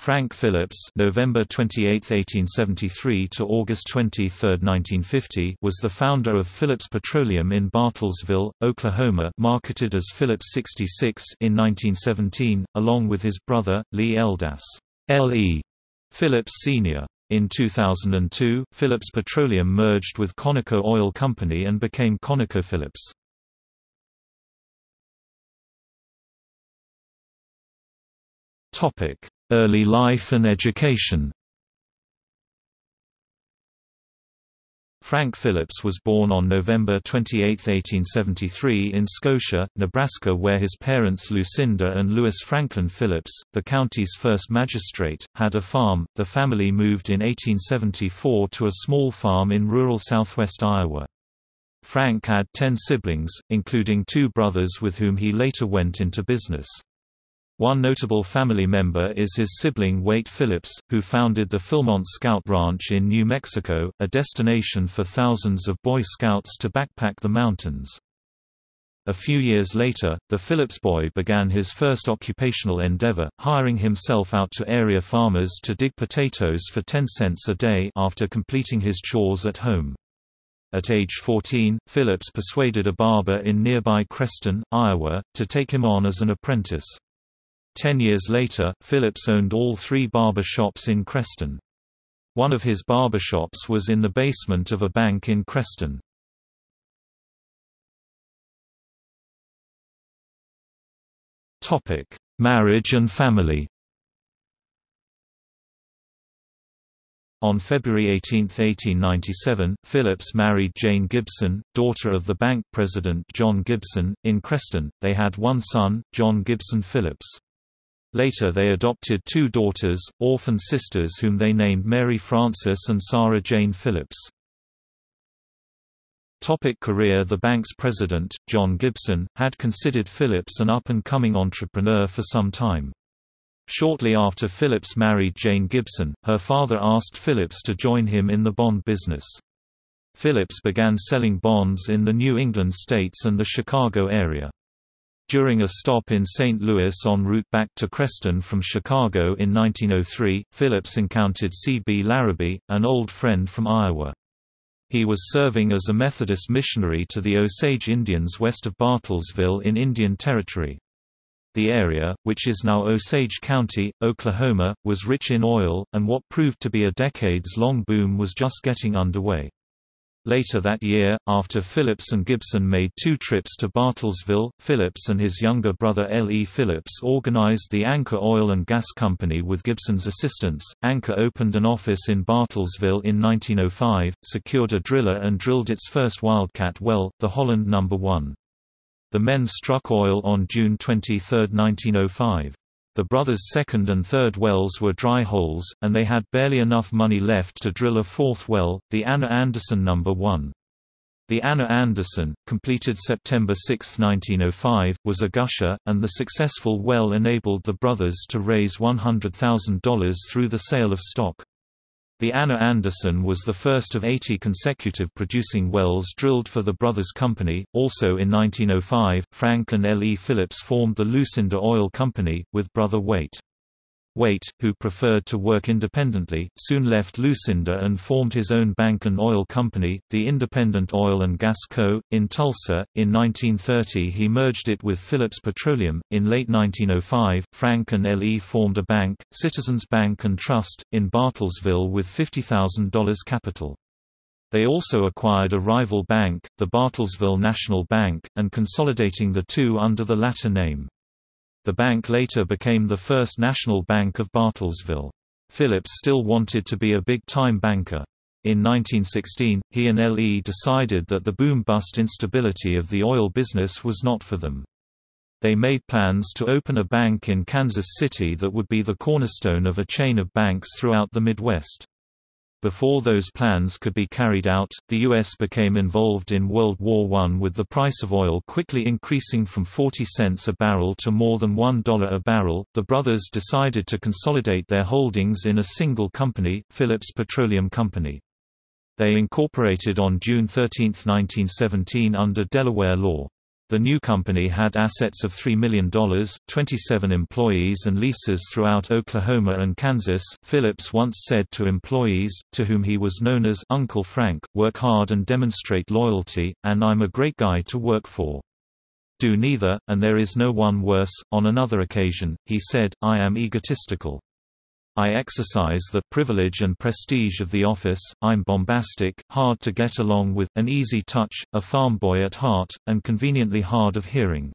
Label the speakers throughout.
Speaker 1: Frank Phillips November 28, 1873 to August 23, 1950 was the founder of Phillips Petroleum in Bartlesville, Oklahoma marketed as Phillips 66 in 1917, along with his brother, Lee Eldas L.E. Phillips Sr. In 2002, Phillips Petroleum merged with Conoco Oil Company and became ConocoPhillips. Topic Early life and education Frank Phillips was born on November 28, 1873 in Scotia, Nebraska where his parents Lucinda and Louis Franklin Phillips, the county's first magistrate, had a farm. The family moved in 1874 to a small farm in rural southwest Iowa. Frank had ten siblings, including two brothers with whom he later went into business. One notable family member is his sibling Waite Phillips, who founded the Philmont Scout Ranch in New Mexico, a destination for thousands of Boy Scouts to backpack the mountains. A few years later, the Phillips boy began his first occupational endeavor, hiring himself out to area farmers to dig potatoes for 10 cents a day after completing his chores at home. At age 14, Phillips persuaded a barber in nearby Creston, Iowa, to take him on as an apprentice. Ten years later, Phillips owned all three barber shops in Creston. One of his barber shops was in the basement of a bank in Creston. Topic: Marriage and family On February 18, 1897, Phillips married Jane Gibson, daughter of the bank president John Gibson, in Creston. They had one son, John Gibson Phillips. Later they adopted two daughters, orphan sisters whom they named Mary Frances and Sarah Jane Phillips. Topic career The bank's president, John Gibson, had considered Phillips an up-and-coming entrepreneur for some time. Shortly after Phillips married Jane Gibson, her father asked Phillips to join him in the bond business. Phillips began selling bonds in the New England states and the Chicago area. During a stop in St. Louis en route back to Creston from Chicago in 1903, Phillips encountered C. B. Larrabee, an old friend from Iowa. He was serving as a Methodist missionary to the Osage Indians west of Bartlesville in Indian Territory. The area, which is now Osage County, Oklahoma, was rich in oil, and what proved to be a decades-long boom was just getting underway. Later that year, after Phillips and Gibson made two trips to Bartlesville, Phillips and his younger brother L. E. Phillips organized the Anchor Oil and Gas Company with Gibson's assistance. Anchor opened an office in Bartlesville in 1905, secured a driller and drilled its first Wildcat well, the Holland No. 1. The men struck oil on June 23, 1905. The brothers' second and third wells were dry holes, and they had barely enough money left to drill a fourth well, the Anna Anderson No. 1. The Anna Anderson, completed September 6, 1905, was a gusher, and the successful well enabled the brothers to raise $100,000 through the sale of stock. The Anna Anderson was the first of 80 consecutive producing wells drilled for the Brothers Company. Also in 1905, Frank and L. E. Phillips formed the Lucinda Oil Company, with brother Waite. Waite, who preferred to work independently, soon left Lucinda and formed his own bank and oil company, the Independent Oil and Gas Co., in Tulsa. In 1930 he merged it with Phillips Petroleum. In late 1905, Frank and L.E. formed a bank, Citizens Bank and Trust, in Bartlesville with $50,000 capital. They also acquired a rival bank, the Bartlesville National Bank, and consolidating the two under the latter name. The bank later became the First National Bank of Bartlesville. Phillips still wanted to be a big-time banker. In 1916, he and L.E. decided that the boom-bust instability of the oil business was not for them. They made plans to open a bank in Kansas City that would be the cornerstone of a chain of banks throughout the Midwest. Before those plans could be carried out, the U.S. became involved in World War I with the price of oil quickly increasing from 40 cents a barrel to more than $1 a barrel. The brothers decided to consolidate their holdings in a single company, Phillips Petroleum Company. They incorporated on June 13, 1917 under Delaware law. The new company had assets of $3 million, 27 employees and leases throughout Oklahoma and Kansas. Phillips once said to employees, to whom he was known as Uncle Frank, work hard and demonstrate loyalty, and I'm a great guy to work for. Do neither, and there is no one worse. On another occasion, he said, I am egotistical. I exercise the privilege and prestige of the office, I'm bombastic, hard to get along with, an easy touch, a farm boy at heart, and conveniently hard of hearing.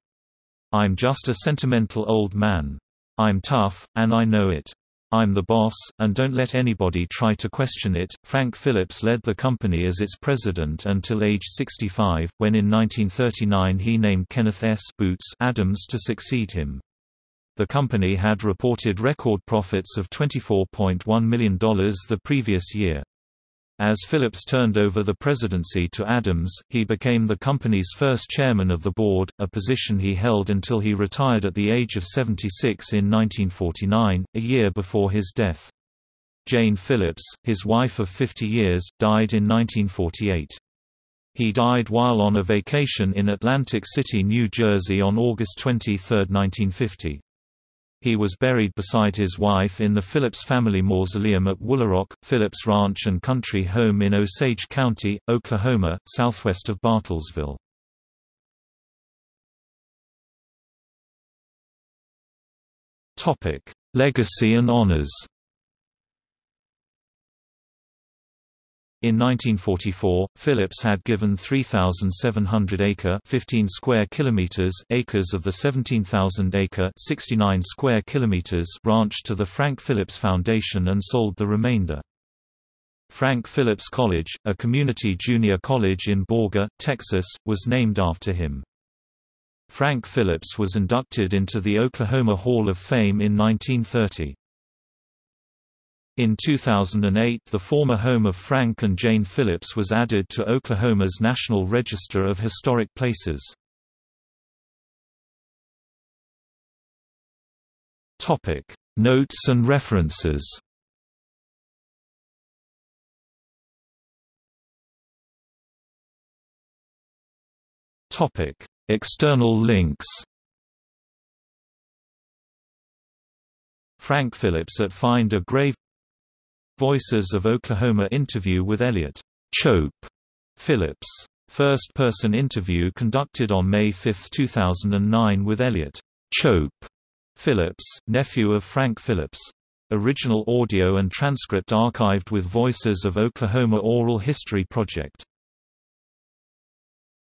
Speaker 1: I'm just a sentimental old man. I'm tough, and I know it. I'm the boss, and don't let anybody try to question it. Frank Phillips led the company as its president until age 65, when in 1939 he named Kenneth S. Boots Adams to succeed him. The company had reported record profits of $24.1 million the previous year. As Phillips turned over the presidency to Adams, he became the company's first chairman of the board, a position he held until he retired at the age of 76 in 1949, a year before his death. Jane Phillips, his wife of 50 years, died in 1948. He died while on a vacation in Atlantic City, New Jersey on August 23, 1950. He was buried beside his wife in the Phillips family mausoleum at Woolaroc, Phillips Ranch and Country Home in Osage County, Oklahoma, southwest of Bartlesville. Legacy and honors In 1944, Phillips had given 3,700 acre 15 square kilometers acres of the 17,000 acre 69 square kilometers ranch to the Frank Phillips Foundation and sold the remainder. Frank Phillips College, a community junior college in Borger, Texas, was named after him. Frank Phillips was inducted into the Oklahoma Hall of Fame in 1930. In 2008 the former home of Frank and Jane Phillips was added to Oklahoma's National Register of Historic Places. Notes and references External links Frank Phillips at Find a Grave Voices of Oklahoma interview with Elliot Chope Phillips. First-person interview conducted on May 5, 2009 with Elliot Chope Phillips, nephew of Frank Phillips. Original audio and transcript archived with Voices of Oklahoma Oral History Project